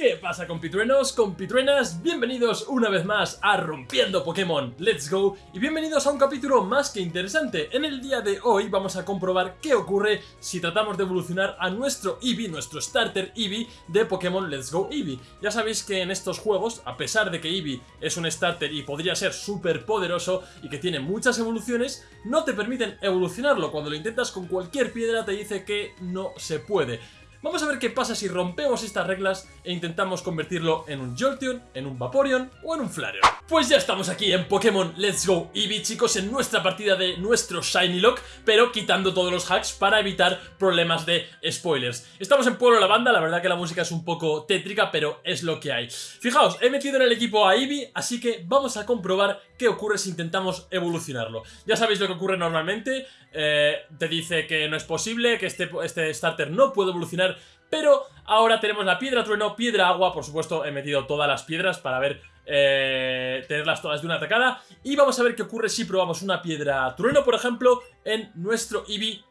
¿Qué pasa compitruenos, compitruenas? Bienvenidos una vez más a Rompiendo Pokémon Let's Go y bienvenidos a un capítulo más que interesante. En el día de hoy vamos a comprobar qué ocurre si tratamos de evolucionar a nuestro Eevee, nuestro starter Eevee de Pokémon Let's Go Eevee. Ya sabéis que en estos juegos, a pesar de que Eevee es un starter y podría ser súper poderoso y que tiene muchas evoluciones, no te permiten evolucionarlo. Cuando lo intentas con cualquier piedra te dice que no se puede. Vamos a ver qué pasa si rompemos estas reglas e intentamos convertirlo en un Jolteon, en un Vaporeon o en un Flareon. Pues ya estamos aquí en Pokémon Let's Go Eevee, chicos, en nuestra partida de nuestro Shiny Lock, pero quitando todos los hacks para evitar problemas de spoilers. Estamos en Pueblo Lavanda, la verdad que la música es un poco tétrica, pero es lo que hay. Fijaos, he metido en el equipo a Eevee, así que vamos a comprobar qué ocurre si intentamos evolucionarlo. Ya sabéis lo que ocurre normalmente, eh, te dice que no es posible, que este, este starter no puede evolucionar pero ahora tenemos la piedra trueno, piedra agua, por supuesto he metido todas las piedras para ver eh, tenerlas todas de una atacada. Y vamos a ver qué ocurre si probamos una piedra trueno, por ejemplo, en nuestro Eevee.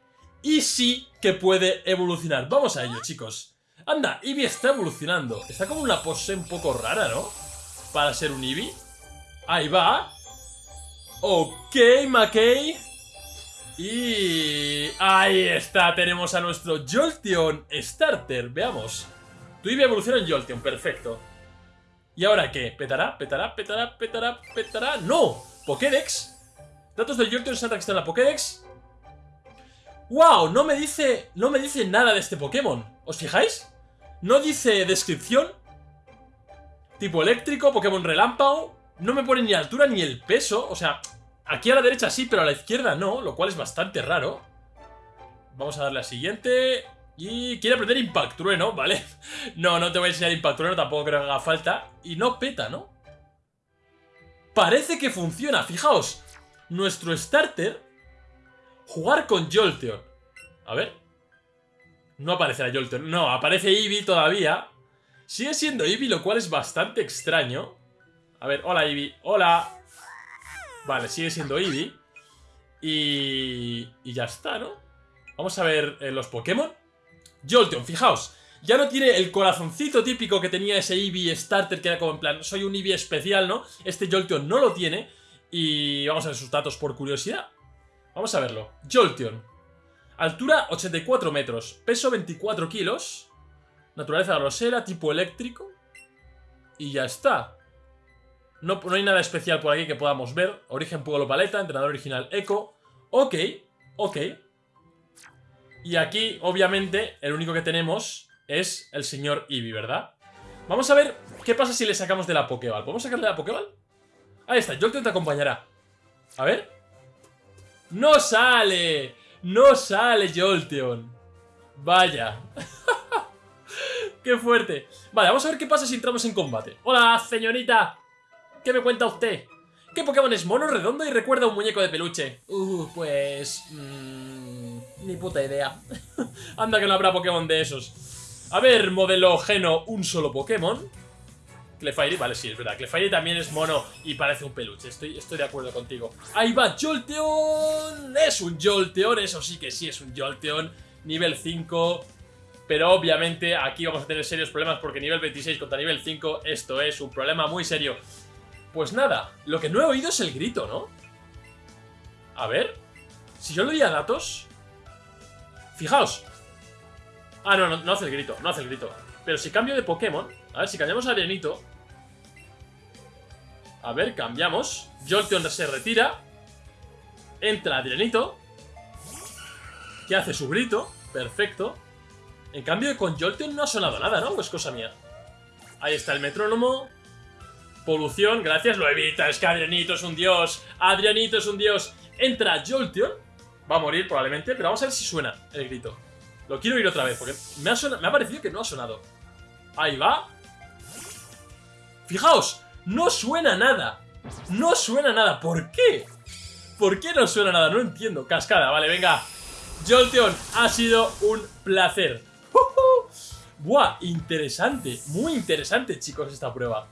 Y sí que puede evolucionar. Vamos a ello, chicos. Anda, Eevee está evolucionando. Está como una pose un poco rara, ¿no? Para ser un Eevee. Ahí va. Ok, McKay. Y... Ahí está, tenemos a nuestro Jolteon Starter, veamos. Tu Eevee evoluciona en Jolteon, perfecto. ¿Y ahora qué? ¿Petará? ¿Petará? ¿Petará? ¿Petará? ¿Petará? ¡No! ¿Pokédex? Datos del Jolteon se han registrado en la Pokédex. ¡Wow! No me dice... No me dice nada de este Pokémon. ¿Os fijáis? No dice descripción. Tipo eléctrico, Pokémon relámpago. No me pone ni altura ni el peso. O sea, Aquí a la derecha sí, pero a la izquierda no, lo cual es bastante raro. Vamos a darle a siguiente. Y quiere aprender Impact Trueno, ¿vale? No, no te voy a enseñar Impact Trueno, tampoco creo que haga falta. Y no peta, ¿no? Parece que funciona, fijaos. Nuestro starter... Jugar con Jolteon. A ver. No aparece la Jolteon. No, aparece Eevee todavía. Sigue siendo Eevee, lo cual es bastante extraño. A ver, hola Eevee. Hola. Vale, sigue siendo Eevee. Y... y ya está, ¿no? Vamos a ver eh, los Pokémon. Jolteon, fijaos. Ya no tiene el corazoncito típico que tenía ese Eevee Starter, que era como en plan, soy un Eevee especial, ¿no? Este Jolteon no lo tiene. Y vamos a ver sus datos por curiosidad. Vamos a verlo. Jolteon. Altura 84 metros. Peso 24 kilos. Naturaleza rosera, tipo eléctrico. Y ya está. No, hay nada especial por aquí que podamos ver. Origen Pueblo Paleta, entrenador original Echo. Ok, ok. Y aquí, obviamente, el único que tenemos es el señor Eevee, ¿verdad? Vamos a ver qué pasa si le sacamos de la Pokéball. ¿Podemos sacarle de la Pokéball? Ahí está, Jolteon te acompañará. A ver. ¡No sale! ¡No sale Jolteon! Vaya. ¡Qué fuerte! Vale, vamos a ver qué pasa si entramos en combate. ¡Hola, señorita! ¿Qué me cuenta usted? ¿Qué Pokémon es mono, redondo y recuerda a un muñeco de peluche? Uh, pues... Mmm, ni puta idea. Anda que no habrá Pokémon de esos. A ver, modelo Geno, un solo Pokémon. Clefairy, vale, sí, es verdad. Clefairy también es mono y parece un peluche. Estoy, estoy de acuerdo contigo. Ahí va, Jolteon. Es un Jolteon, eso sí que sí es un Jolteon. Nivel 5. Pero obviamente aquí vamos a tener serios problemas porque nivel 26 contra nivel 5, esto es un problema muy serio. Pues nada, lo que no he oído es el grito, ¿no? A ver, si yo le doy a datos... Fijaos. Ah, no, no, hace el grito, no hace el grito. Pero si cambio de Pokémon... A ver, si cambiamos a Adrianito... A ver, cambiamos. Jolteon se retira. Entra Adrianito. Que hace su grito. Perfecto. En cambio, con Jolteon no ha sonado nada, ¿no? Pues cosa mía. Ahí está el metrónomo. Polución, gracias, lo evita. Es que Adrianito es un dios. Adrianito es un dios. Entra Jolteon. Va a morir probablemente, pero vamos a ver si suena el grito. Lo quiero oír otra vez, porque me ha, me ha parecido que no ha sonado. Ahí va. Fijaos, no suena nada. No suena nada. ¿Por qué? ¿Por qué no suena nada? No entiendo. Cascada, vale, venga. Jolteon, ha sido un placer. Buah, interesante. Muy interesante, chicos, esta prueba.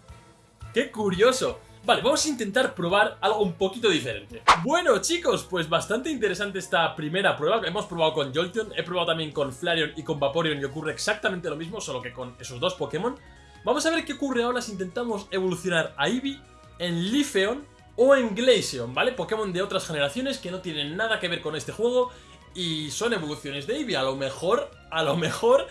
¡Qué curioso! Vale, vamos a intentar probar algo un poquito diferente Bueno chicos, pues bastante interesante esta primera prueba Hemos probado con Jolteon, he probado también con Flareon y con Vaporeon Y ocurre exactamente lo mismo, solo que con esos dos Pokémon Vamos a ver qué ocurre ahora si intentamos evolucionar a Eevee en Leafeon o en Glaceon, ¿vale? Pokémon de otras generaciones que no tienen nada que ver con este juego y son evoluciones de Eevee. A lo mejor, a lo mejor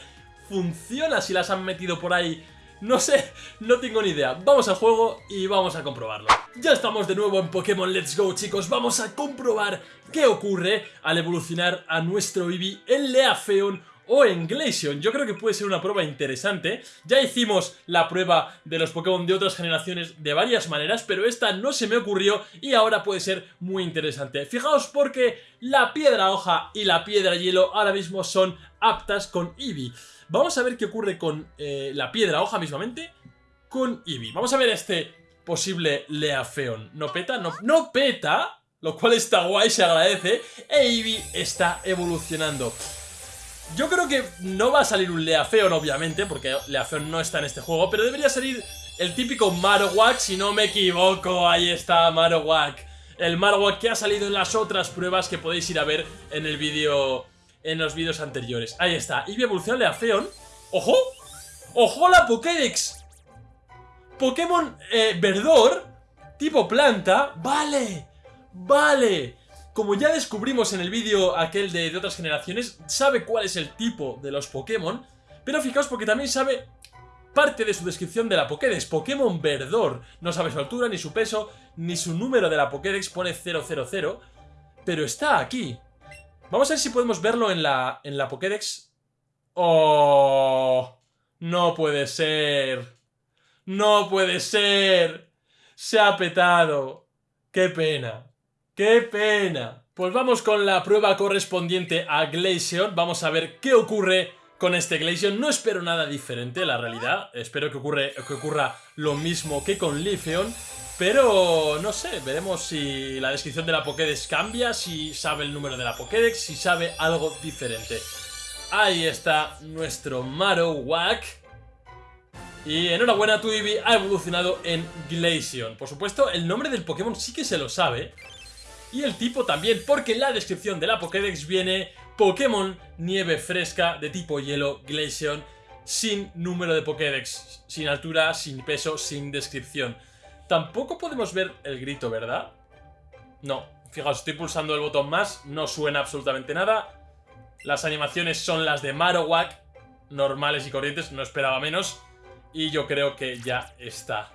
funciona si las han metido por ahí. No sé, no tengo ni idea. Vamos al juego y vamos a comprobarlo. Ya estamos de nuevo en Pokémon Let's Go, chicos. Vamos a comprobar qué ocurre al evolucionar a nuestro Eevee en Leafeon o en Glaceon. Yo creo que puede ser una prueba interesante. Ya hicimos la prueba de los Pokémon de otras generaciones de varias maneras, pero esta no se me ocurrió y ahora puede ser muy interesante. Fijaos porque la piedra hoja y la piedra hielo ahora mismo son aptas con Eevee. Vamos a ver qué ocurre con eh, la piedra hoja mismamente con Eevee. Vamos a ver este posible Leafeon. ¿No peta? No, no peta, lo cual está guay, se agradece. E Eevee está evolucionando. Yo creo que no va a salir un Leafeon, obviamente, porque Leafeon no está en este juego, pero debería salir el típico Marowak, si no me equivoco, ahí está Marowak. El Marowak que ha salido en las otras pruebas que podéis ir a ver en el vídeo, en los vídeos anteriores. Ahí está, y evoluciona Leafeon. ¡Ojo! ¡Ojo la Pokédex! Pokémon eh, Verdor, tipo planta, vale, vale como ya descubrimos en el vídeo aquel de, otras generaciones, sabe cuál es el tipo de los Pokémon, pero fijaos porque también sabe parte de su descripción de la Pokédex, Pokémon Verdor. No sabe su altura, ni su peso, ni su número de la Pokédex, pone 000, pero está aquí. Vamos a ver si podemos verlo en la, en la Pokédex. ¡Oh! No puede ser. ¡No puede ser! Se ha petado. ¡Qué pena! ¡Qué pena! Pues vamos con la prueba correspondiente a Glaceon. Vamos a ver qué ocurre con este Glaceon. No espero nada diferente, la realidad. Espero que, ocurre, que ocurra lo mismo que con Leafeon. Pero no sé, veremos si la descripción de la Pokédex cambia, si sabe el número de la Pokédex, si sabe algo diferente. Ahí está nuestro Marowak. Y enhorabuena, tu ha evolucionado en Glaceon. Por supuesto, el nombre del Pokémon sí que se lo sabe. Y el tipo también, porque en la descripción de la Pokédex viene Pokémon Nieve Fresca de tipo Hielo Glaceon sin número de Pokédex, sin altura, sin peso, sin descripción. Tampoco podemos ver el grito, ¿verdad? No, fijaos, estoy pulsando el botón más, no suena absolutamente nada. Las animaciones son las de Marowak, normales y corrientes, no esperaba menos. Y yo creo que ya está.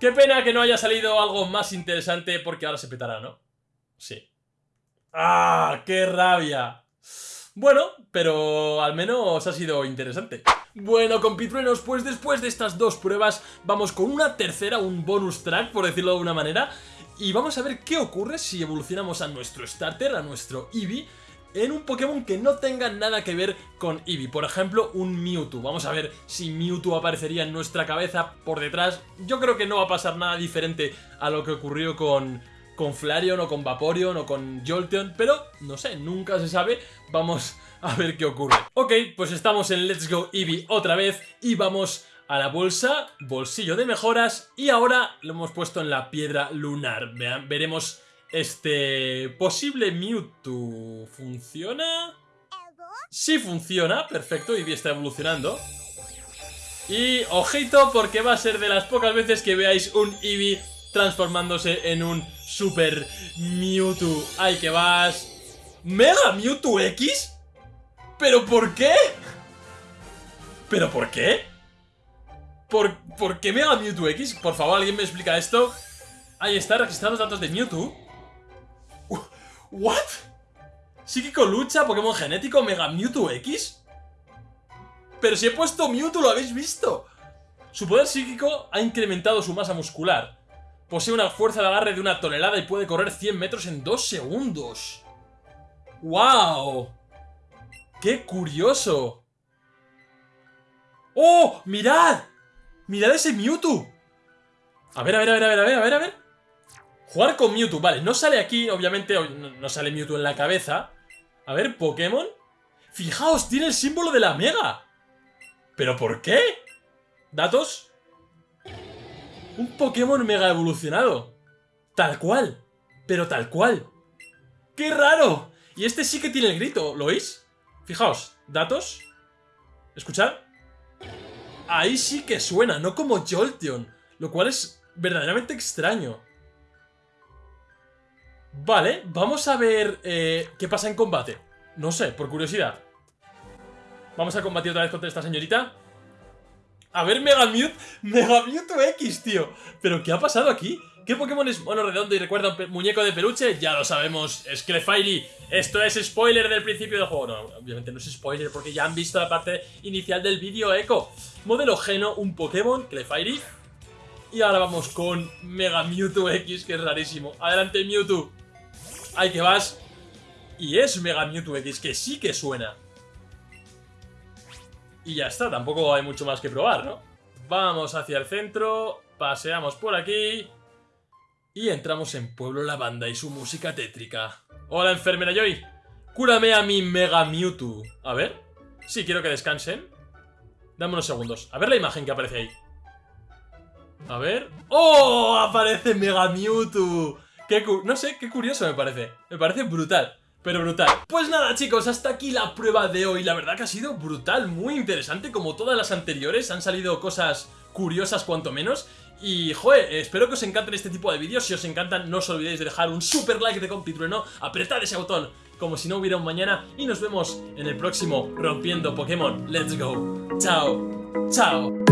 Qué pena que no haya salido algo más interesante porque ahora se petará, ¿no? Sí. ¡Ah! ¡Qué rabia! Bueno, pero al menos ha sido interesante. Bueno, compitruenos, pues después de estas dos pruebas vamos con una tercera, un bonus track, por decirlo de alguna manera, y vamos a ver qué ocurre si evolucionamos a nuestro starter, a nuestro Eevee, en un Pokémon que no tenga nada que ver con Eevee. Por ejemplo, un Mewtwo. Vamos a ver si Mewtwo aparecería en nuestra cabeza por detrás. Yo creo que no va a pasar nada diferente a lo que ocurrió con, con Flareon o con Vaporeon o con Jolteon. Pero, no sé, nunca se sabe. Vamos a ver qué ocurre. Ok, pues estamos en Let's Go Eevee otra vez y vamos a la bolsa, bolsillo de mejoras y ahora lo hemos puesto en la piedra lunar. Veremos este posible Mewtwo funciona. Sí funciona, perfecto, Eevee está evolucionando. Y ojito porque va a ser de las pocas veces que veáis un Eevee transformándose en un Super Mewtwo. ¡Ay, que vas! ¿Mega Mewtwo X? ¿Pero por qué? ¿Pero por qué? ¿Por, ¿Por qué Mega Mewtwo X? Por favor, ¿alguien me explica esto? Ahí está, registrar los datos de Mewtwo ¿What? Psíquico lucha, Pokémon genético, Mega Mewtwo X. Pero si he puesto Mewtwo, lo habéis visto. Su poder psíquico ha incrementado su masa muscular. Posee una fuerza de agarre de una tonelada y puede correr 100 metros en 2 segundos. ¡Wow! ¡Qué curioso! ¡Oh! ¡Mirad! ¡Mirad ese Mewtwo! A ver, a ver, a ver, a ver, a ver, a ver, a ver. Jugar con Mewtwo, vale, no sale aquí, obviamente, no sale Mewtwo en la cabeza. A ver, Pokémon. Fijaos, tiene el símbolo de la Mega. ¿Pero por qué? ¿Datos? Un Pokémon Mega evolucionado. Tal cual. Pero tal cual. ¡Qué raro! Y este sí que tiene el grito, ¿lo oís? Fijaos, datos. Escuchad. ahí sí que suena, no como Jolteon. Lo cual es verdaderamente extraño. Vale, vamos a ver eh, qué pasa en combate. No sé, por curiosidad. Vamos a combatir otra vez contra esta señorita. A ver, Mega Mewtwo, Mega Mewtwo X, tío. ¿Pero qué ha pasado aquí? ¿Qué Pokémon es bueno, redondo y recuerda un muñeco de peluche? Ya lo sabemos, es Clefairy. Esto es spoiler del principio del juego. No, obviamente no es spoiler porque ya han visto la parte inicial del vídeo Echo. Modelo Geno, un Pokémon, Clefairy. Y ahora vamos con Mega Mewtwo X, que es rarísimo. Adelante, Mewtwo. Ahí que vas. Y es Mega Mewtwo X, que sí que suena. Y ya está, tampoco hay mucho más que probar, ¿no? Vamos hacia el centro, paseamos por aquí... Y entramos en Pueblo Lavanda y su música tétrica. Hola, enfermera Joy. Cúrame a mi Mega Mewtwo. A ver. Sí, quiero que descansen. Dame unos segundos. A ver la imagen que aparece ahí. A ver. ¡Oh! Aparece Mega Mewtwo. No sé, qué curioso me parece. Me parece brutal. Pero brutal. Pues nada chicos, hasta aquí la prueba de hoy. La verdad que ha sido brutal, muy interesante. Como todas las anteriores, han salido cosas curiosas cuanto menos. Y, joder, espero que os encanten este tipo de vídeos. Si os encantan, no os olvidéis de dejar un super like de compitrueno, apretad ese botón como si no hubiera un mañana. Y nos vemos en el próximo Rompiendo Pokémon. Let's go. Chao. Chao.